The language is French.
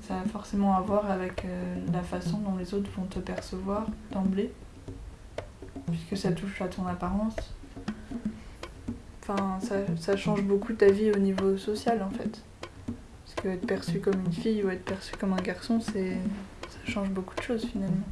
Ça a forcément à voir avec euh, la façon dont les autres vont te percevoir d'emblée, puisque ça touche à ton apparence. Enfin, ça, ça change beaucoup ta vie au niveau social en fait. Parce que être perçu comme une fille ou être perçu comme un garçon, c'est ça change beaucoup de choses finalement.